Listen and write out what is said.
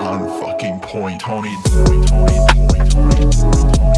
on fucking point, Tony. Tony, Tony, Tony